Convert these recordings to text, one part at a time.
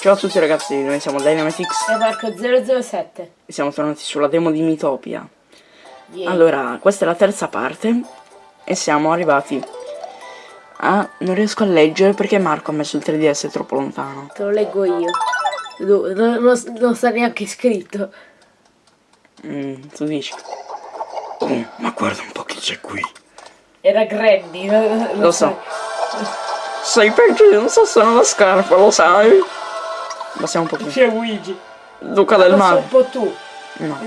Ciao a tutti ragazzi, noi siamo Dynamitix E Marco 007. e siamo tornati sulla demo di Mitopia. Yeah. Allora, questa è la terza parte e siamo arrivati a... non riesco a leggere perché Marco ha messo il 3DS è troppo lontano. Te lo leggo io. No, no- non, non sta neanche scritto. Mm, tu dici? Oh, ma guarda un po' chi c'è qui. Era Granny. Lo, Lo so. Sei peggio di un sasso nella scarpa, lo sai? Passiamo un pochino. C'è Luigi. Duca del male. un po' tu. No.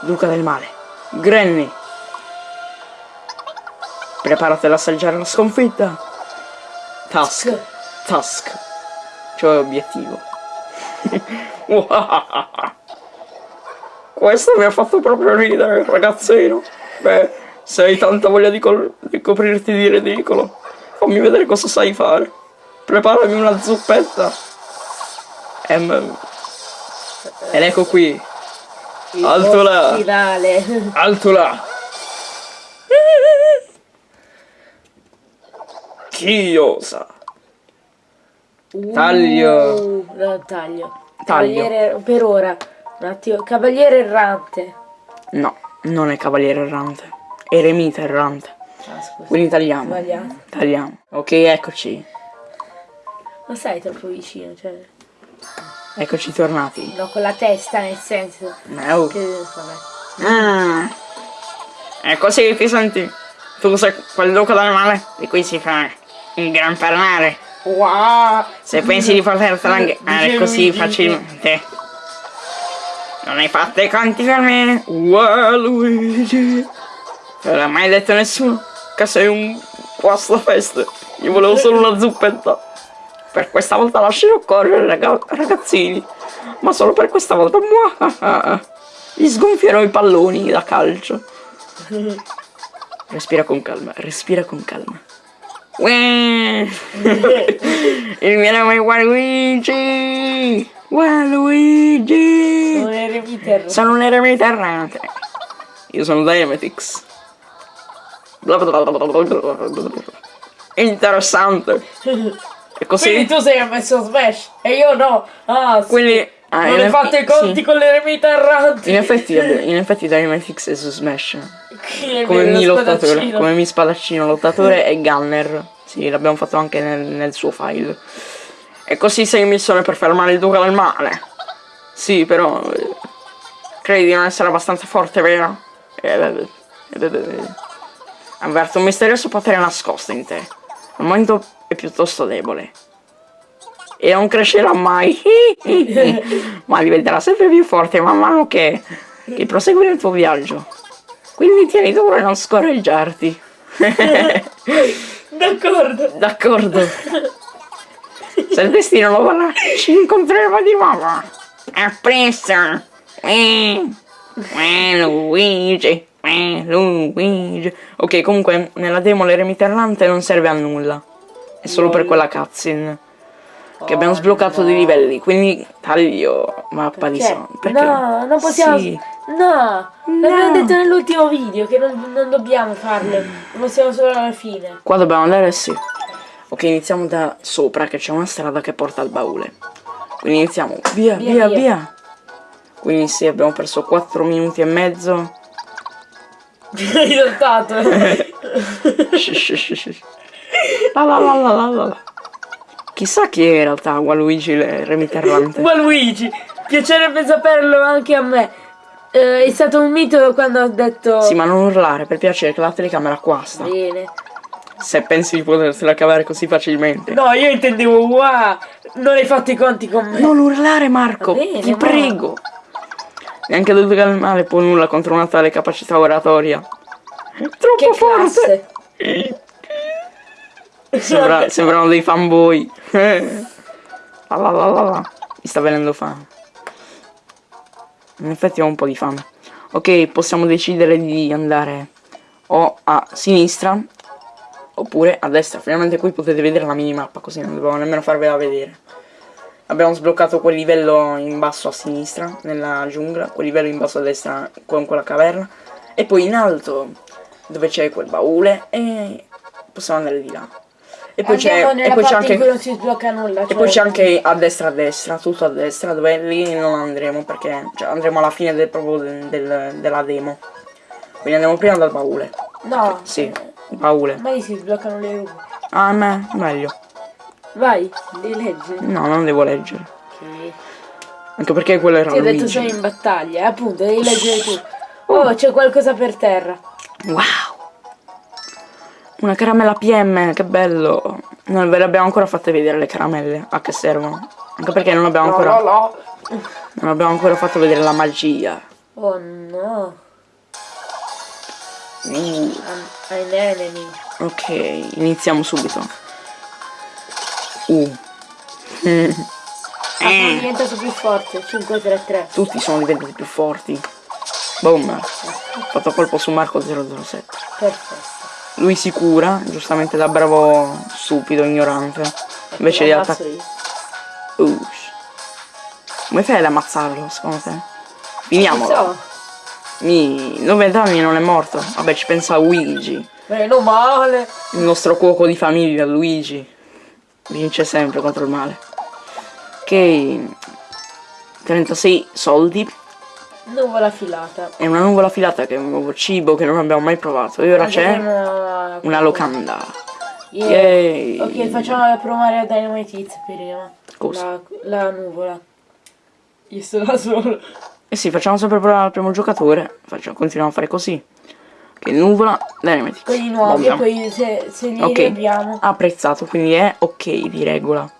Duca del male. Granny. Preparati ad assaggiare la sconfitta. Task. Task. Cioè obiettivo. Questo mi ha fatto proprio ridere, ragazzino. Beh, se hai tanta voglia di, di coprirti di ridicolo, fammi vedere cosa sai fare. Preparami una zuppetta. Ehm, ed ecco qui, Il Alto là. Finale. alto là. Chi osa? Taglio. Uh, no, taglio. Taglio. Cavaliere, per ora. Un attimo. Cavaliere errante. No, non è cavaliere errante. Eremita errante. Ah. Quindi tagliamo. Sbagliato. Tagliamo. Ok, eccoci. Non sei troppo vicino, cioè. Eccoci tornati. No, con la testa nel senso. Oh. Che vabbè. Mm. È così che ti senti. Tu sei quel duca del male di cui si fa il gran parlare. Wow! Se pensi di potertela fare Dice così facilmente. Non hai fatto i conti con me. Wow, Luigi. Non l'ha mai detto nessuno che sei un guastafeste. Io volevo solo una zuppetta. Per questa volta lascerò correre, raga- ragazzini. Ma solo per questa volta. Muah. Gli sgonfierò i palloni da calcio. Respira con calma, respira con calma. Il mio nome è Waluigi! Waluigi! Non è remiter. Sono un eremita. Io sono Dynamitix. Interessante. E così. Quindi tu sei messo Smash e io no. Ah, sì. Quindi- ah, non hai fatto i conti sì. con l'eremita errante. In effetti, in effetti Dynamitix è su Smash. Come mi lo lottatore. Come mi spadaccino lottatore e Gunner. Sì, l'abbiamo fatto anche nel, nel suo file. E così sei in missione per fermare il duca del male. Sì, però. eh, Credi di non essere abbastanza forte, vero? Eh, eh. Avverto un misterioso potere nascosto in te. Al momento è piuttosto debole. E non crescerà mai. Ma diventerà sempre più forte man mano che, che prosegui nel tuo viaggio. Quindi tieni duro e non scorreggiarti. D'accordo. D'accordo. Se il destino lo vorrà, ci incontreremo di nuovo. A presto. Eh, eh, Luigi. Eh, Luigi. Ok, comunque nella demo l'eremita errante non serve a nulla. È solo per quella cutscene. Che abbiamo sbloccato dei livelli, quindi taglio mappa di Cioè, son. Perché? no, non possiamo. Sì. No, l'abbiamo detto nell'ultimo video che non, non dobbiamo farle. Lo possiamo solo alla fine. Qua dobbiamo andare, sì. Ok, iniziamo da sopra, che c'è una strada che porta al baule. Quindi iniziamo. Via, via, Via, via. Quindi sì, abbiamo perso 4 minuti e mezzo. Hai notato? La la la la la la. Chissà chi è in realtà Waluigi il remiterrante. Ma Luigi, piacerebbe saperlo anche a me. Eh, è stato un mito quando ho detto. Sì, ma non urlare, per piacere, che la telecamera qua sta. Bene. Se pensi di potersela cavare così facilmente. No, io intendevo wow, non hai fatto i conti con me. Non urlare, Marco! Bene, ti ma- prego! Neanche il Duca del Male può nulla contro una tale capacità oratoria. Troppo Che forte! classe. Sembra- sembrano dei fanboy. Eh. Mi sta venendo fame. In effetti ho un po' di fame. Ok, possiamo decidere di andare o a sinistra oppure a destra. Finalmente qui potete vedere la minimappa, così non dobbiamo nemmeno farvela vedere. Abbiamo sbloccato quel livello in basso a sinistra, nella giungla, quel livello in basso a destra con quella caverna. E poi in alto, dove c'è quel baule, e possiamo andare di là. E poi c'è e anche non si sblocca nulla. E cioè- poi c'è anche a destra a destra, tutto a destra, dove lì non andremo perché cioè, andremo alla fine del, proprio del- del- della demo. Quindi andiamo prima dal baule. No. Sì, baule. Ma lì si sbloccano le rupe. Ah, me, meglio. Vai, li leggi. No, non devo leggere. Ok. Anche perché quello era Ti ho detto sono in battaglia, eh, appunto, devi leggere tu. Oh, c'è qualcosa per terra. Wow! Una caramella PM, che bello! Non ve le abbiamo ancora fatte vedere le caramelle, a che servono. Anche perché non abbiamo ancora, non abbiamo ancora fatto vedere la magia. Oh no. Enemy. ok, iniziamo subito. Uh. Mm. Ah, sono diventato più forte. 5-3-3. Tutti sono diventati più forti. Boom. Ho fatto colpo su Marco 007. Perfetto. Lui si cura, giustamente da bravo stupido, ignorante. Invece di attaccare. Ush. Come fai ad ammazzarlo, secondo te? Finiamolo. Mi... 90 anni non è morto. Vabbè, ci pensa Luigi. Meno male. Il nostro cuoco di famiglia, Luigi. Vince sempre contro il male. Ok. 36 soldi. Nuvola filata. E una nuvola filata che è un nuovo cibo che non abbiamo mai provato. E ora c'è Una... una locanda. Yeah. Ok, facciamo provare a Dynamite Hits prima. Cosa? La, la nuvola. Io sto da solo. Eh sì, facciamo sempre provare al primo giocatore. Facciamo, continuiamo a fare così. Che nuvola, Dynamite. Quelli nuovi e poi se, se li Ok, abbiamo. apprezzato, quindi è ok di regola.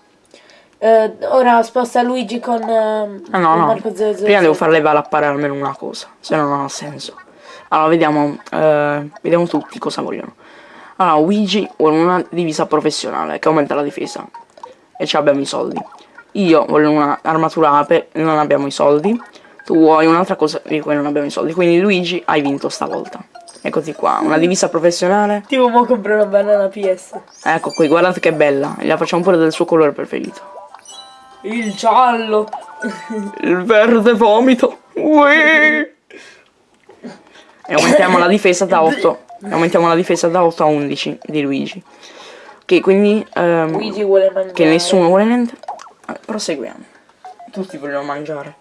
Eh, ora sposta Luigi con, ehm, Ah no, con no, Marco 007. prima devo far levare almeno una cosa, se no non ha senso. Allora, vediamo, eh, vediamo tutti cosa vogliono. Allora, Luigi vuole una divisa professionale che aumenta la difesa e ci abbiamo i soldi. Io voglio una armatura ape e non abbiamo i soldi. Tu vuoi un'altra cosa di cui non abbiamo i soldi. Quindi Luigi hai vinto stavolta. Eccoti qua, una divisa professionale. Tipo mo compro una banana PS. Ecco qui, guardate che bella. La facciamo pure del suo colore preferito. Il giallo. Il verde vomito. Ui. E aumentiamo la difesa da 8. E aumentiamo la difesa da 8 a 11 di Luigi. Ok, quindi ehm, Luigi vuole mangiare. che nessuno vuole niente. eh, Proseguiamo. Tutti vogliono mangiare.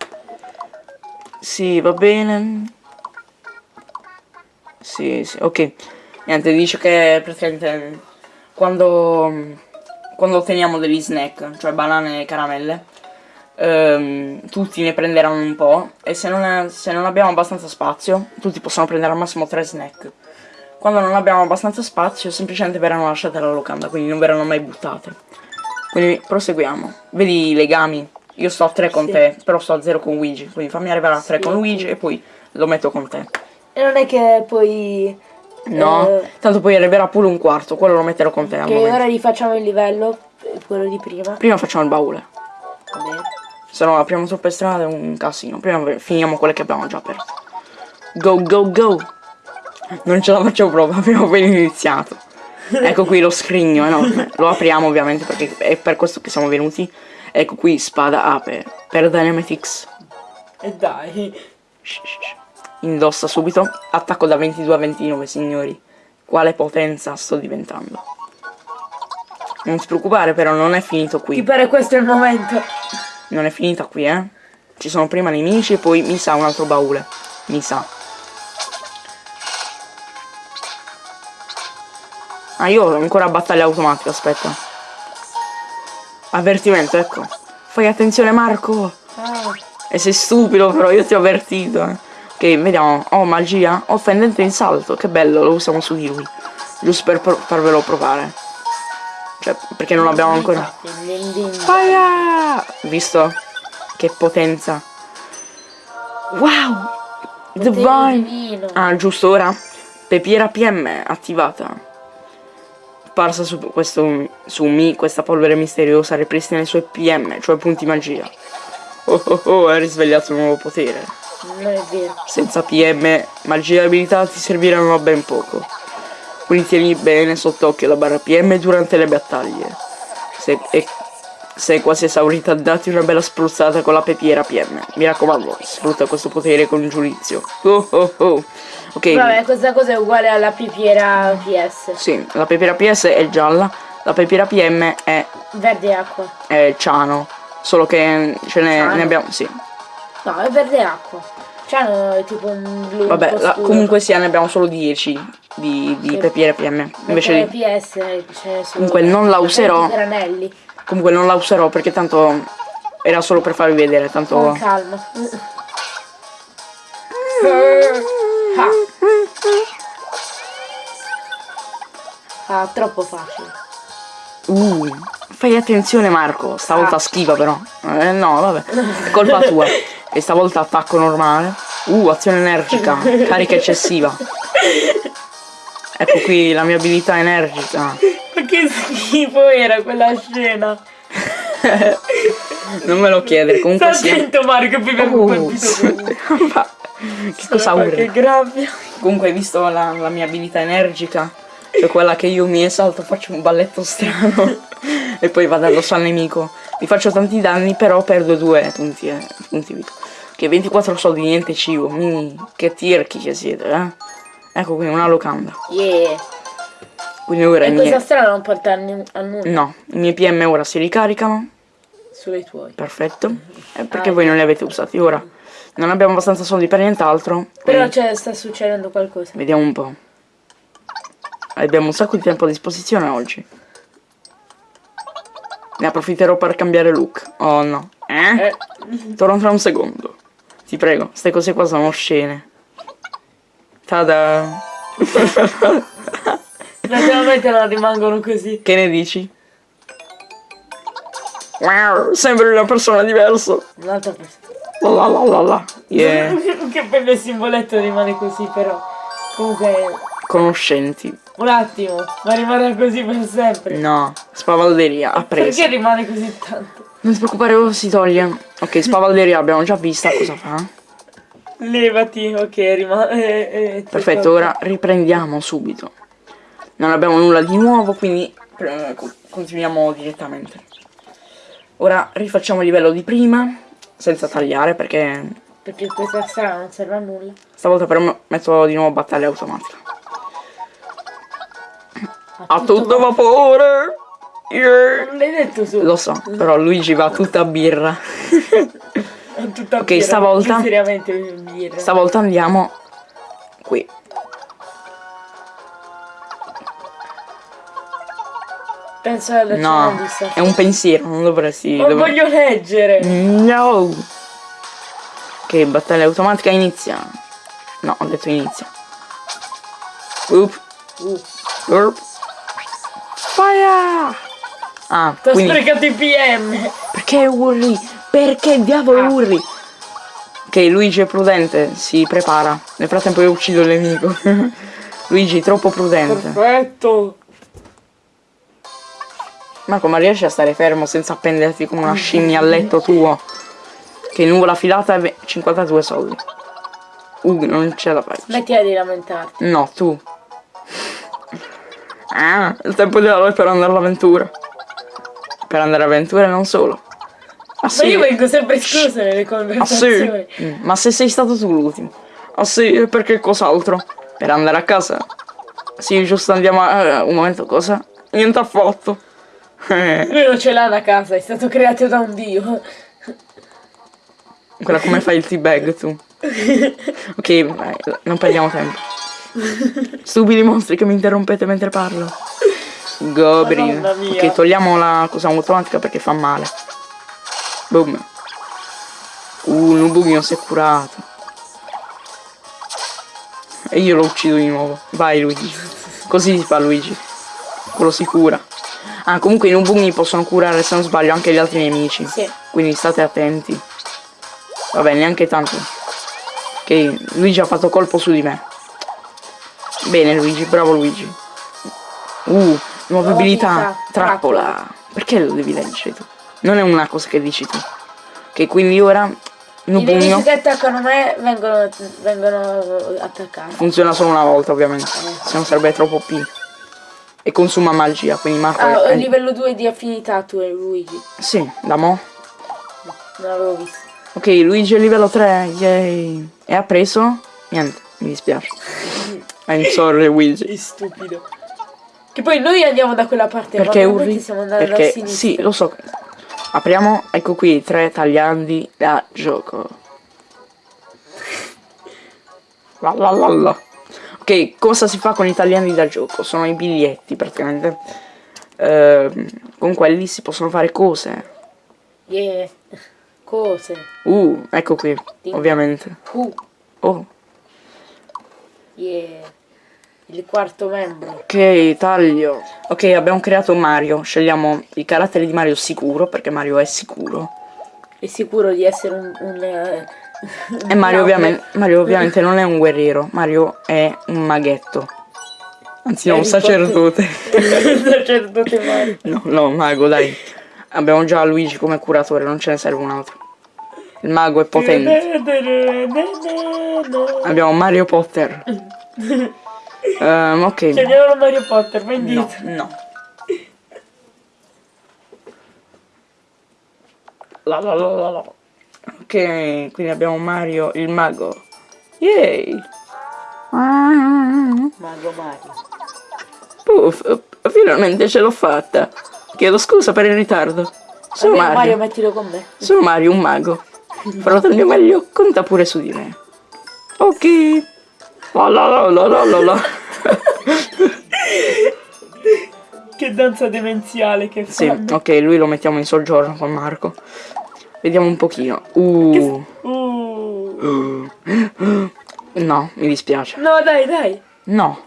Sì, va bene. Sì, sì, ok. Niente, dice che praticamente quando, quando otteniamo degli snack, cioè banane e caramelle, ehm, tutti ne prenderanno un po' e se non, è- se non abbiamo abbastanza spazio, tutti possono prendere al massimo 3 snack. Quando non abbiamo abbastanza spazio, semplicemente verranno lasciate alla locanda, quindi non verranno mai buttate. Quindi proseguiamo. Vedi i legami? Io sto a 3 con Sì. te, però sto a 0 con Luigi, quindi fammi arrivare a 3 Sì, con ok. Luigi e poi lo metto con te. E non è che poi... No, eh, tanto poi arriverà pure un quarto, quello lo metterò con te che momento. ora rifacciamo il livello, eh, quello di prima. Prima facciamo il baule, Va bene. se no apriamo troppe strade è un casino. Prima finiamo quelle che abbiamo già aperto. Go, go, go! Non ce la faccio proprio, abbiamo appena iniziato. Ecco qui lo scrigno enorme. Lo apriamo ovviamente perché è per questo che siamo venuti. Ecco qui spada ape per Dynamitix. E dai. Indossa subito. Attacco da 22 a 29, signori. Quale potenza sto diventando. Non ti preoccupare, però non è finito Ti qui. pare questo è il momento? Non è finita qui, eh. Ci sono prima nemici e poi mi sa un altro baule. Mi sa. Ah, io ho ancora battaglia automatica, aspetta. Avvertimento, ecco. Fai attenzione, Marco. Ah, E sei stupido, però io ti ho avvertito. eh. Ok, vediamo. Oh, magia. Offendente in salto. Che bello, lo usiamo su di lui. Giusto per pro- farvelo provare. Cioè, perché non l'abbiamo ancora. Fire! Visto? Che potenza. Wow! Divine! Ah, giusto ora. Pepiera PM attivata. Parsa su questo su Mi, questa polvere misteriosa ripristina i suoi PM, cioè punti magia. Oh oh oh, hai risvegliato un nuovo potere. Non è vero. Senza PM, magia e abilità ti serviranno a ben poco. Quindi tieni bene sott'occhio la barra PM durante le battaglie. Se, e, se è quasi esaurita, dati una bella spruzzata con la pepiera PM. Mi raccomando, sfrutta questo potere con giudizio. Oh oh oh. Ok. Vabbè, questa cosa è uguale alla pipiera PS. Sì, la pepiera PS è gialla, La pepira PM è, Verde acqua. è ciano. Solo che ce ne, Ciano? ne abbiamo. Sì. No, è verde acqua. Cioè no, è tipo un blu. un Vabbè, po' la- comunque sia, ne abbiamo solo 10 di, di Sì. pepire PM. Invece di. PS ce ne sono Comunque non la userò. 20 granelli. Comunque non la userò perché tanto era solo per farvi vedere, tanto. Con calma. Ah. Troppo facile. Uh, fai attenzione Marco, stavolta Ah. schiva però. Eh, no, vabbè. È colpa tua. E stavolta attacco normale. Uh, azione energica, carica eccessiva. Ecco qui la mia abilità energica. Ma che schifo era quella scena. Non me lo chiedere, comunque Sta sia. attento Mario che poi che cosa Che urli? grabbia. Comunque hai visto la, la mia abilità energica? Cioè quella che io mi esalto, faccio un balletto strano e poi vado addosso al nemico. Mi faccio tanti danni, però perdo due punti, eh, punti vita. Che 24 soldi, niente cibo. Mi, che tirchi che siete, eh? Ecco qui una locanda. Yeah. Quindi ora E miei... questa strada non porta a nu- a nulla. No, i miei PM ora si ricaricano. I tuoi. Perfetto. E perché Ah, voi non li avete usati ora? Non abbiamo abbastanza soldi per nient'altro. Però quindi c'è, sta succedendo qualcosa. Vediamo un po'. Abbiamo un sacco di tempo a disposizione oggi. Ne approfitterò per cambiare look. Oh no. Eh? Eh, Torno tra un secondo. Ti prego, queste cose qua sono scene. Tada. naturalmente non rimangono così. Che ne dici? Wow, sembri una persona diversa. Un'altra persona. La la la la. Yeah. che bello il simboletto rimane così però. Comunque, Conoscenti. un attimo, ma rimarrà così per sempre. No. Spavalderia. Ha preso. Perché rimane così tanto? Non ti preoccupare, ora si toglie. Ok, spavalderia l'abbiamo già vista. Cosa fa? Levati, ok, rimane. eh, eh, Perfetto, ora riprendiamo subito. Non abbiamo nulla di nuovo, quindi eh, co- continuiamo direttamente. Ora rifacciamo il livello di prima, senza tagliare, perché Perché questa strada non serve a nulla. stavolta però metto di nuovo battaglia automatica. A tutto vapore! Yeah. Non l'hai detto su. Lo so, però Luigi va tutta a birra. Tutta Ok, birra, stavolta- Seriamente birra. Stavolta andiamo qui. Penso alla No, di sta- è un pensiero, non dovresti... Ma dov- voglio leggere. No! Ok, battaglia automatica inizia. No, ho detto inizia. Oop. Uh, Urp. Fire! Ah, T'ho quindi sprecato i PM. perché urli? Perché diavolo Ah. urli? Ok, Luigi è prudente, si prepara. Nel frattempo io uccido il nemico. Luigi, troppo prudente. Perfetto. Marco, ma riesci a stare fermo senza appenderti come una scimmia al letto tuo? Che nuvola filata è ve- 52 soldi. Uh, non c'è da fare. Smettila di lamentarti. No, tu. Ah, il tempo di eroe per andare all'avventura. Per andare all'avventura e non solo. Ah Ma sì. io vengo sempre esclusa nelle Ah sì. conversazioni. Mm, Ma se sei stato tu l'ultimo. Ah sì, perché cos'altro? Per andare a casa? Sì, giusto, andiamo a... eh, un momento, cosa? Niente affatto. Eh, Lui non ce l'ha da casa, è stato creato da un dio. Guarda come fai il teabag tu. Ok, vai, non perdiamo tempo. Stupidi mostri che mi interrompete mentre parlo. Gobri. Madonna mia. Ok, togliamo la cosa automatica perché fa male. Boom. Uh, Nubugno si è curato. E io lo uccido di nuovo. Vai Luigi. Così si fa Luigi. Quello si cura. Ah, comunque i Nubugni possono curare se non sbaglio anche gli altri nemici. Sì. Quindi state attenti. Vabbè, neanche tanto. Ok, Luigi ha fatto colpo su di me. Bene Luigi, bravo Luigi. Uh, nuova Nuova abilità. Trappola. trappola. Perché lo devi leggere tu? Non è una cosa che dici tu. Ok, quindi ora I nemici Nubugno che attaccano me vengono, vengono attaccati. funziona solo una volta ovviamente. Se no sarebbe troppo P. E consuma magia, quindi Marco Ah, è- livello 2 di affinità tu e Luigi. Sì, da mo. Non l'avevo visto. Ok, Luigi è livello 3, yay. E ha preso? Niente, mi dispiace. I'm sorry Luigi. Che stupido. Che poi noi andiamo da quella parte, Perché urli? siamo andati da Perché sinistra. sì, lo so. Apriamo, ecco qui, tre tagliandi da gioco. La la la la. Ok, cosa si fa con i tagliandi da gioco? Sono i biglietti praticamente. Ehm, con quelli si possono fare cose. Yeah. Cose. Uh, ecco qui, ovviamente. Uh. Oh, Yeah. Il quarto membro. ok, taglio. Ok, abbiamo creato Mario. Scegliamo i caratteri di Mario sicuro, perché Mario è sicuro. È sicuro di essere un... un eh, E Mario ovviamente, Mario ovviamente non è un guerriero, Mario è un maghetto. Anzi no, un sacerdote. Il sacerdote Mario. No, no, mago, dai. Abbiamo già Luigi come curatore, non ce ne serve un altro. Il mago è potente. Abbiamo Mario Potter. Ehm, ok. Chiamiamolo Mario Potter, vai No, indietro. no. La la la la la. Ok, quindi abbiamo Mario, il mago. Yay! Mago Mario. Puff, finalmente ce l'ho fatta. Chiedo scusa per il ritardo. Sono Vabbè, Mario. Mario, mettilo con me. Sono Mario, un mago. Farò del mio meglio, conta pure su di me. Ok. La la la la la la. Che danza demenziale che Sì, fanno. ok, lui lo mettiamo in soggiorno con Marco. Vediamo un pochino. Uh. Uh. No, mi dispiace. No, dai, dai. No,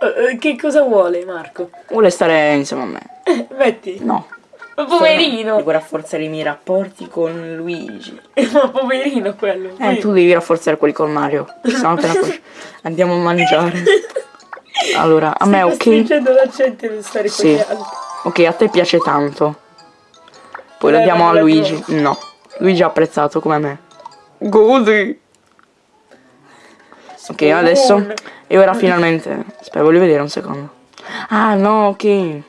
eh, che cosa vuole Marco? vuole stare insieme a me. Eh, metti. No. Ma poverino. Devo rafforzare i miei rapporti con Luigi. Ma poverino quello. Eh, tu devi rafforzare quelli con Mario. Appena cosci- Andiamo a mangiare. Allora, a me Sta ok. stringendo la gente per stare con Sì. gli altri. Ok, a te piace tanto. Poi lo Eh, diamo a Luigi. No. Luigi ha apprezzato come me. Godi. Ok, adesso. E ora finalmente. Aspetta, voglio vedere un secondo. Ah, no, ok.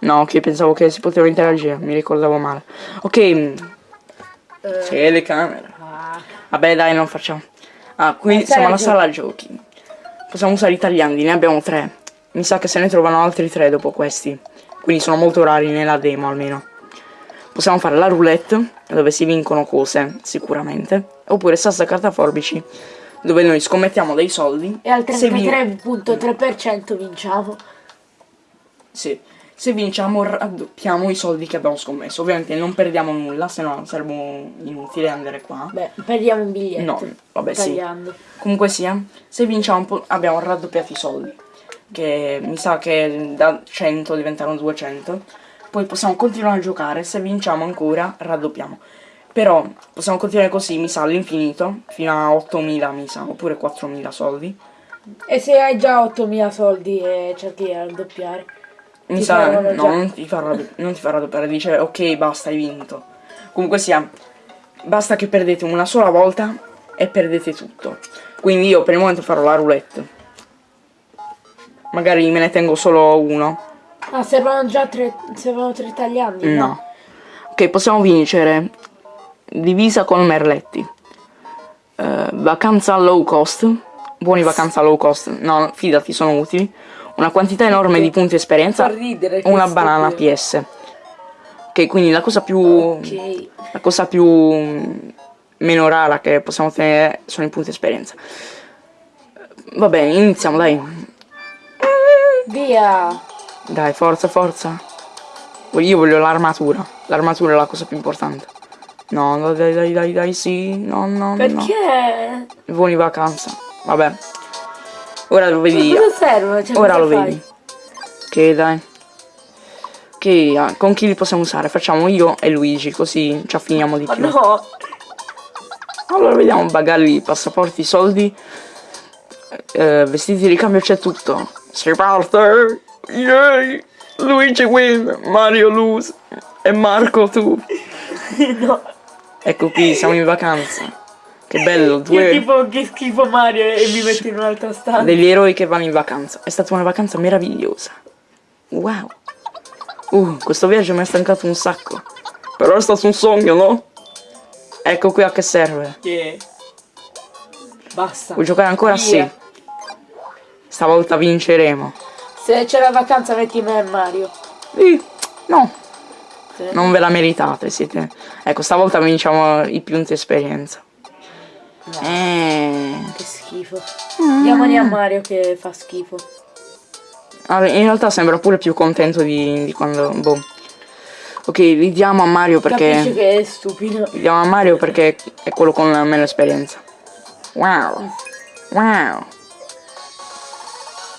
No, ok, pensavo che si poteva interagire, mi ricordavo male. Ok. Telecamera. Ah, Vabbè, dai, non facciamo. Ah, Eh, siamo alla sala giochi. Possiamo usare i tagliandi, ne abbiamo tre. Mi sa che se ne trovano altri tre dopo questi. Quindi sono molto rari nella demo almeno. Possiamo fare la roulette, dove si vincono cose, sicuramente. Oppure sassa carta forbici, dove noi scommettiamo dei soldi. e al Se vin- 33.3% vinciamo. Sì. Se vinciamo raddoppiamo i soldi che abbiamo scommesso. Ovviamente non perdiamo nulla, se no sarebbe inutile andare qua. Beh, perdiamo un biglietto. No, vabbè sì. Tagliando. Comunque sia, se vinciamo abbiamo raddoppiato i soldi. Che mi sa che da 100 diventano 200. Poi possiamo continuare a giocare, se vinciamo ancora raddoppiamo. Però possiamo continuare così, mi sa, all'infinito, fino a 8000 mi sa, oppure 4000 soldi. E se hai già 8.000 soldi e cerchi di raddoppiare? Mi Ti sa, no, già. non ti, fa raddo- non ti fa raddoppiare, dice ok basta, hai vinto. Comunque sia, basta che perdete una sola volta e perdete tutto. Quindi io per il momento farò la roulette. Magari me ne tengo solo uno. Ah, servono già tre, servono tre tagliandi? No. Ok, possiamo vincere. Divisa con Merletti. Eh, vacanza low cost. Buoni vacanza low cost. No, fidati, sono utili. Una quantità enorme di punti esperienza. Ridere Una banana qui. PS. Ok, quindi la cosa più. Ok. La cosa più mm, meno rara che possiamo ottenere sono i punti esperienza. Va bene, iniziamo, dai. Via! Dai, forza, forza. Io voglio l'armatura. L'armatura è la cosa più importante. No, no, dai, dai, dai, dai, sì. No, no, no. Perché? Buoni vacanza. Vabbè. Ora lo vedi. Cosa servono? Cioè, Ora lo fai? vedi. Ok, dai. Ok, ah, con chi li possiamo usare? Facciamo io e Luigi, così ci affiniamo di Ma più. no! Allora vediamo bagagli, passaporti, soldi. Eh, vestiti di ricambio c'è tutto. Si parte! Yay! Luigi win, Mario lose e Marco tu. no! Ecco qui, siamo in vacanza. Che bello, Io due tipo che schifo Mario e mi metto in un'altra stanza. degli eroi che vanno in vacanza. È stata una vacanza meravigliosa. Wow. Uh, questo viaggio mi ha stancato un sacco. Però è stato un sogno, no? Ecco qui a che serve. Yeah. Basta. Vuoi giocare ancora? Via. Sì. Stavolta vinceremo. Se c'è la vacanza metti me e Mario. Sì. No, Sì. non ve la meritate, siete. Ecco, stavolta vinciamo i punti esperienza. Eh. Che schifo. Diamoli a Mario che fa schifo. Allora, in realtà sembra pure più contento di, di quando. Boh. Ok, li diamo a Mario Capisci perché. che è stupido. Li diamo a Mario perché è quello con la meno esperienza. Wow. Wow.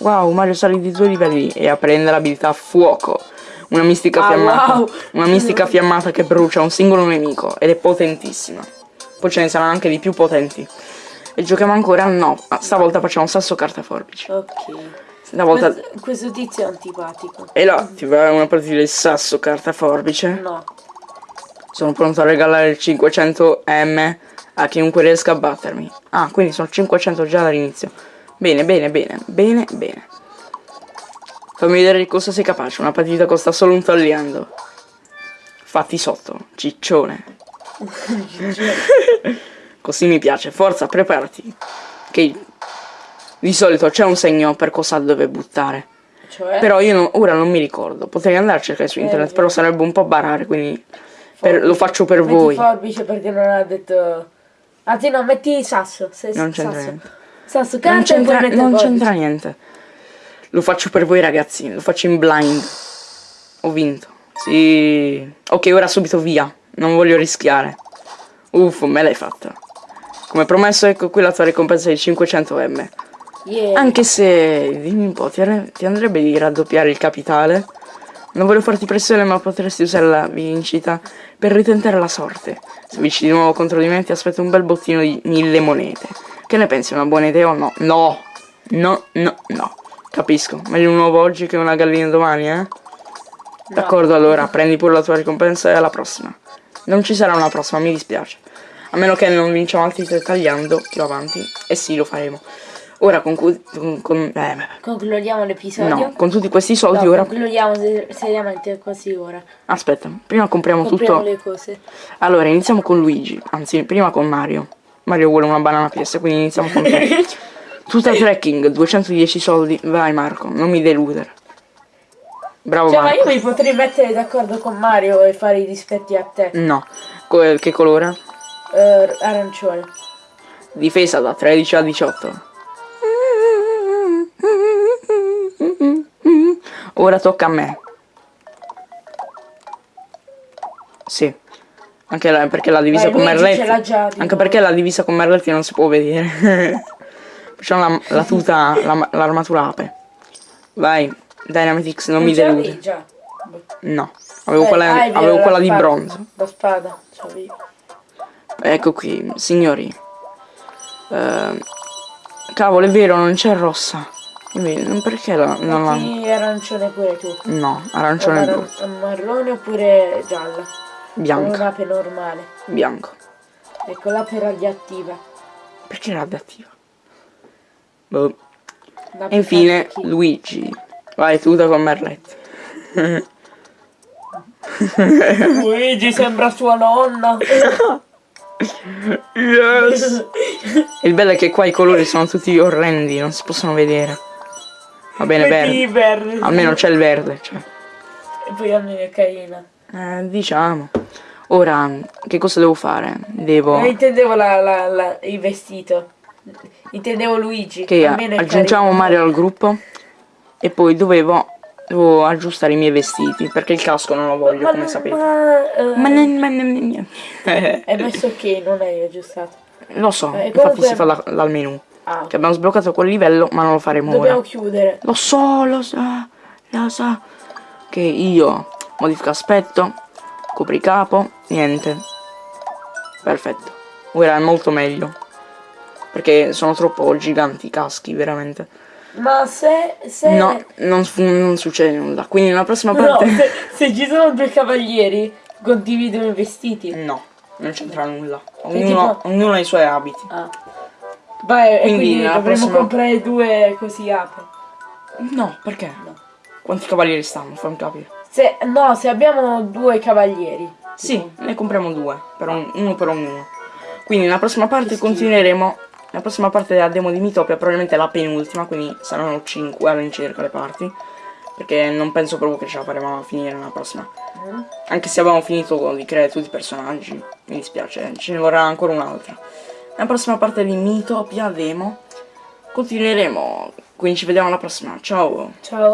Wow, Mario sale di due livelli e apprende l'abilità fuoco. Una mistica Ah, fiammata. wow. Una mistica fiammata che brucia un singolo nemico ed è potentissima. Poi ce ne saranno anche di più potenti. E giochiamo ancora? No, ah, stavolta facciamo sasso carta forbice. Ok. Stavolta. Questo, questo tizio è antipatico. E là, ti va una partita di sasso carta forbice. No. Sono pronto a regalare il 500M a chiunque riesca a battermi. Ah, quindi sono 500 già dall'inizio. Bene, bene, bene, bene, bene. Fammi vedere di cosa sei capace. Una partita costa solo un tagliando. Fatti sotto, ciccione. Così mi piace. Forza, preparati. Ok. Di solito c'è un segno per cosa dove buttare. Cioè. Però io non- ora non mi ricordo. Potrei andare a cercare su internet, Eh, però eh. sarebbe un po' barare, quindi per- lo faccio per metti voi. forbice perché non ha detto. Anzi no, metti sasso. Se, Non c'entra niente. Sasso, carta Non c'entra, niente. Lo faccio per voi ragazzi, lo faccio in blind. Ho vinto. Sì. Ok, ora subito via. Non voglio rischiare. Uff, me l'hai fatta. Come promesso, ecco qui la tua ricompensa di 500M. Yeah. Anche se, dimmi un po', ti, ti andrebbe di raddoppiare il capitale? Non voglio farti pressione, ma potresti usare la vincita per ritentare la sorte. Se vinci di nuovo contro di me, ti aspetto un bel bottino di mille monete. Che ne pensi, una buona idea o no? No! No, no, no. Capisco. Meglio un uovo oggi che una gallina domani, eh? D'accordo, allora, prendi pure la tua ricompensa e alla prossima. Non ci sarà una prossima, mi dispiace. A meno che non vinciamo altri tre tagliando più avanti. E sì, lo faremo. Ora con, cu- con, con- eh, Concludiamo l'episodio. no, con tutti questi soldi No, ora. concludiamo se- seriamente così ora. Aspetta, prima compriamo Compriamo tutto. le cose. Allora, iniziamo con Luigi. Anzi, prima con Mario. Mario vuole una banana PS, quindi iniziamo con te. Tutta trekking, 210 soldi. Vai Marco, non mi deludere. Bravo Cioè, ma Marco. io mi potrei mettere d'accordo con Mario e fare i dispetti a te. No. Co- che colore? Eh, arancione. Difesa da 13 a 18. Ora tocca a me. Sì. Anche la- perché la divisa Vai, con Merletti. Anche perché la divisa con Merletti non si può vedere. Facciamo la, la tuta, la- l'armatura ape. Vai, Dynamitix, non mi ce l'avevi delude. già. No, avevo Eh, quella, vero, avevo la quella di spada. bronzo. La spada. Ecco qui, signori. Ehm, cavolo, è vero, non c'è rossa. Non- perché la, non la... Arancione pure tu. No, arancione blu. Aran- marrone oppure gialla. Con Bianco, un'ape normale. bianco. Ecco, l'ape radioattiva. Perché radioattiva? Boh. E infine. Luigi. Vai, tuta con Merletti. Luigi sembra sua nonna. Yes! Il bello è che qua i colori sono tutti orrendi, non si possono vedere. Va bene, verde. verde. Almeno c'è il verde, cioè. E poi almeno è carina. Eh, diciamo. Ora, che cosa devo fare? Devo... Non intendevo la, la, la- il vestito. Intendevo Luigi. Che è aggiungiamo. Mario al gruppo. E poi dovevo... Devo aggiustare i miei vestiti. Perché il casco non lo voglio, Ma, come sapete. ma, eh, Ma ma ne- ne- Hai messo ok, non hai aggiustato. Lo so, Eh, infatti comunque- si fa da- dal menu. Ah, Che abbiamo sbloccato quel livello, ma non lo faremo dobbiamo ora. chiudere. Lo so, lo so, lo so. Che io modifica aspetto, copricapo, niente. Perfetto. Ora è molto meglio. Perché sono troppo giganti i caschi, veramente. Ma se... se... No, non, non succede nulla. Quindi nella prossima No, parte... se, se ci sono due cavalieri, condividono i vestiti. No, non c'entra nulla. Ognuno, tipo- ognuno ha i suoi abiti. Ah. Vai, e Quindi quindi dovremmo prossima- comprare due così ape. No, perché? No. Quanti cavalieri stanno? Fammi capire. Se, no, se abbiamo due cavalieri. Sì, ne compriamo due, per un- uno per ognuno. Quindi nella prossima parte continueremo La prossima parte della demo di Mitopia probabilmente la penultima, quindi saranno 5 all'incirca le parti. Perché non penso proprio che ce la faremo a finire nella prossima. Anche se abbiamo finito di creare tutti i personaggi. Mi dispiace, ce ne vorrà ancora un'altra. Nella prossima parte di Mitopia demo continueremo. Quindi ci vediamo alla prossima. Ciao! Ciao.